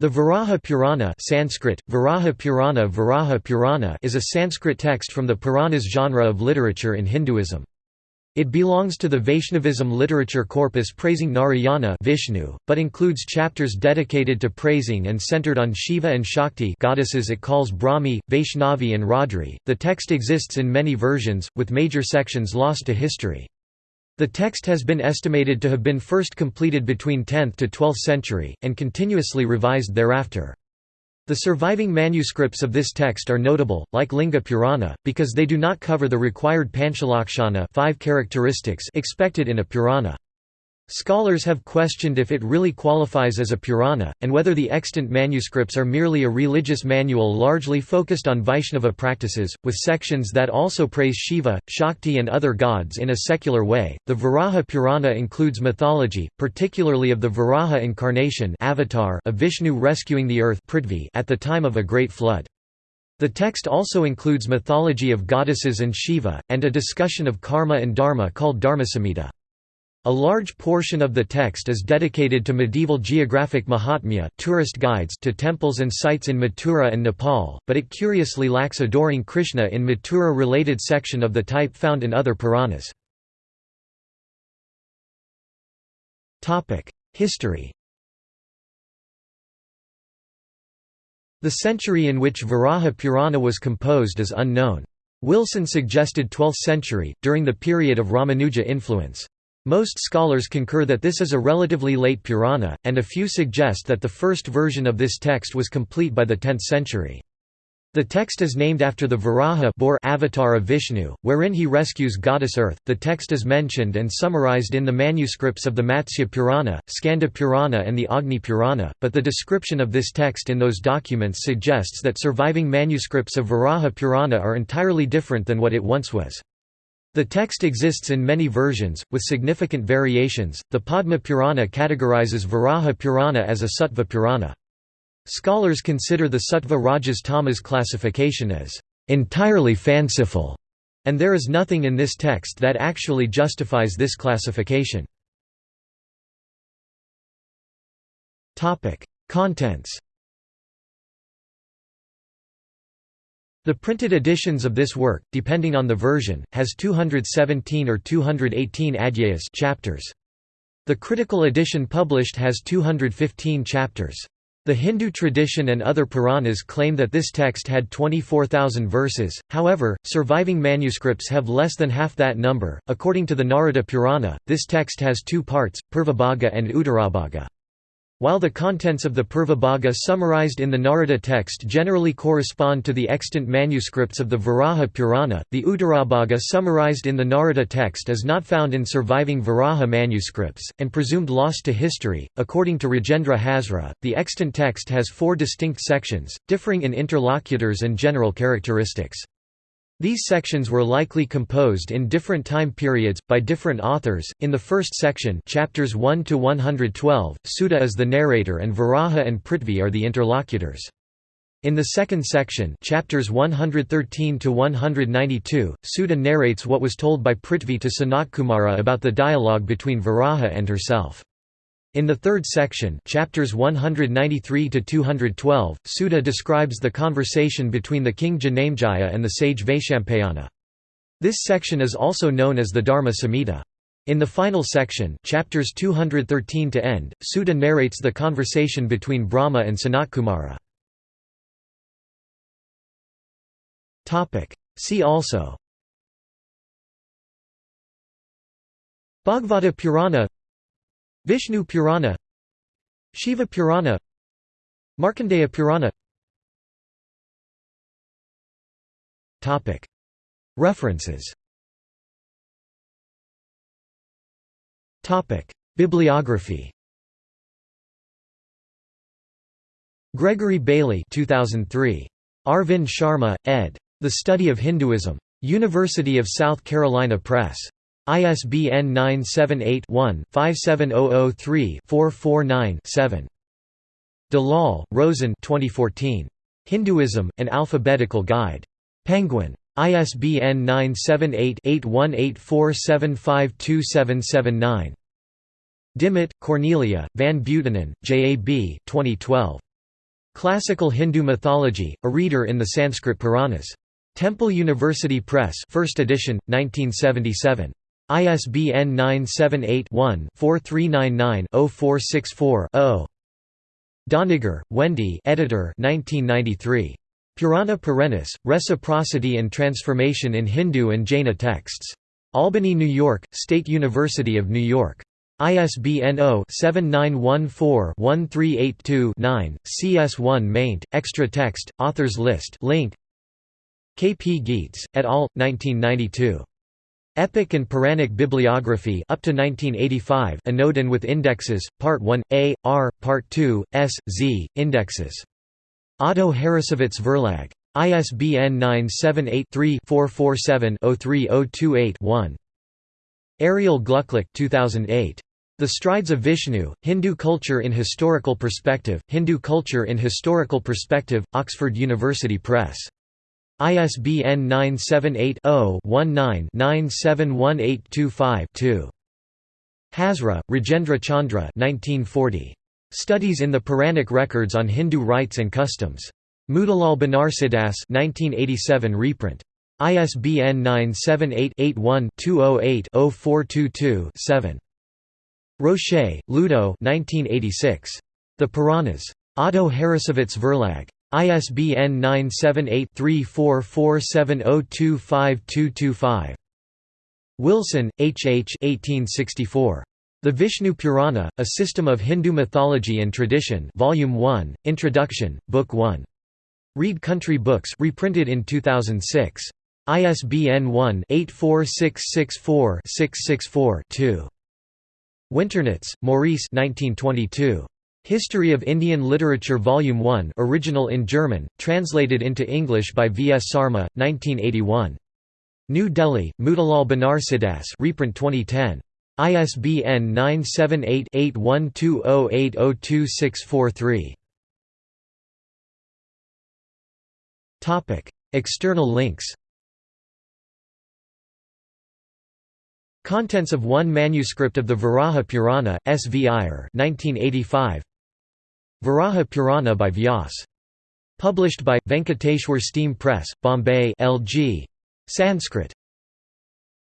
The Varaha Purana Sanskrit, Varaha Purana, Varaha Purana is a Sanskrit text from the Puranas genre of literature in Hinduism. It belongs to the Vaishnavism literature corpus praising Narayana Vishnu, but includes chapters dedicated to praising and centered on Shiva and Shakti goddesses it calls Brahmi, Vaishnavi and Raudri. The text exists in many versions, with major sections lost to history. The text has been estimated to have been first completed between 10th to 12th century, and continuously revised thereafter. The surviving manuscripts of this text are notable, like Linga Purana, because they do not cover the required Panchalakshana five characteristics expected in a Purana. Scholars have questioned if it really qualifies as a Purana, and whether the extant manuscripts are merely a religious manual largely focused on Vaishnava practices, with sections that also praise Shiva, Shakti, and other gods in a secular way. The Varaha Purana includes mythology, particularly of the Varaha incarnation avatar of Vishnu rescuing the earth Prithvi at the time of a great flood. The text also includes mythology of goddesses and Shiva, and a discussion of karma and dharma called Dharmasamhita. A large portion of the text is dedicated to medieval geographic mahatmya tourist guides to temples and sites in Mathura and Nepal, but it curiously lacks adoring Krishna in Mathura-related section of the type found in other Puranas. History The century in which Varaha Purana was composed is unknown. Wilson suggested 12th century, during the period of Ramanuja influence. Most scholars concur that this is a relatively late Purana, and a few suggest that the first version of this text was complete by the 10th century. The text is named after the Varaha avatar of Vishnu, wherein he rescues goddess Earth. The text is mentioned and summarized in the manuscripts of the Matsya Purana, Skanda Purana, and the Agni Purana, but the description of this text in those documents suggests that surviving manuscripts of Varaha Purana are entirely different than what it once was. The text exists in many versions, with significant variations. The Padma Purana categorizes Varaha Purana as a Sattva Purana. Scholars consider the Sattva Rajas Tamas classification as entirely fanciful, and there is nothing in this text that actually justifies this classification. Contents The printed editions of this work, depending on the version, has 217 or 218 adhyayas chapters. The critical edition published has 215 chapters. The Hindu tradition and other Puranas claim that this text had 24,000 verses, however, surviving manuscripts have less than half that number. According to the Narada Purana, this text has two parts, Purvabhaga and Uttarabhaga. While the contents of the Purvabhaga summarized in the Narada text generally correspond to the extant manuscripts of the Varaha Purana, the Uttarabhaga summarized in the Narada text is not found in surviving Varaha manuscripts, and presumed lost to history. According to Rajendra Hazra, the extant text has four distinct sections, differing in interlocutors and general characteristics. These sections were likely composed in different time periods, by different authors. In the first section chapters 1 to 112, Suta is the narrator and Varaha and Prithvi are the interlocutors. In the second section chapters 113 to 192, Suta narrates what was told by Prithvi to Sanatkumara about the dialogue between Varaha and herself. In the third section chapters 193 to 212, Suta describes the conversation between the king Janamejaya and the sage Vaishampayana. This section is also known as the Dharma Samhita. In the final section chapters 213 to end, Suta narrates the conversation between Brahma and Sanatkumara. See also Bhagavata Purana Vishnu Purana Shiva Purana Markandeya Purana References Bibliography Gregory Bailey 2003. Arvind Sharma, ed. The Study of Hinduism. University of South Carolina Press. ISBN 978-1-57003-449-7. Dalal, Roshen 2014. Hinduism, An Alphabetical Guide. Penguin. ISBN 978-8184752779. Dimmitt, Cornelia, Van Buitenen, J. A. B. 2012. Classical Hindu Mythology, a reader in the Sanskrit Puranas. Temple University Press 1st edition, 1977. ISBN 978-1-4399-0464-0. Doniger, Wendy editor 1993. Purana Perennis, Reciprocity and Transformation in Hindu and Jaina Texts. Albany, New York, State University of New York. ISBN 0-7914-1382-9, CS1 maint, extra text, authors list link. K. P. Gietz, et al., 1992. Epic and Puranic Bibliography up to 1985 Anodan with indexes, Part 1, A, R, Part 2, S, Z, indexes. Otto Harrassowitz Verlag. ISBN 978-3-447-03028-1. Ariel Glucklich 2008. The Strides of Vishnu, Hindu Culture in Historical Perspective, Hindu Culture in Historical Perspective, Oxford University Press. ISBN 978-0-19-971825-2. Hazra, Rajendra Chandra 1940. Studies in the Puranic Records on Hindu Rites and Customs. Motilal Banarsidass 1987 reprint. ISBN 978-81-208-0422-7. Rocher, Ludo 1986. The Puranas. Otto Harrassowitz Verlag. ISBN 978-3447025225. Wilson, H. H. 1864. The Vishnu Purana, A System of Hindu Mythology and Tradition Volume 1, Introduction, Book 1. Read Country Books reprinted in 2006. ISBN 1-84664-664-2. Winternitz, Maurice 1922. History of Indian Literature Volume 1 original in German, translated into English by V. S. Sarma, 1981. New Delhi, Motilal Banarsidass reprint 2010. ISBN 978-8120802643. External links Contents of one manuscript of the Varaha Purana, S. V. Iyer 1985. Varaha Purana by Vyas. Published by, Venkateshwar Steam Press, Bombay LG. Sanskrit.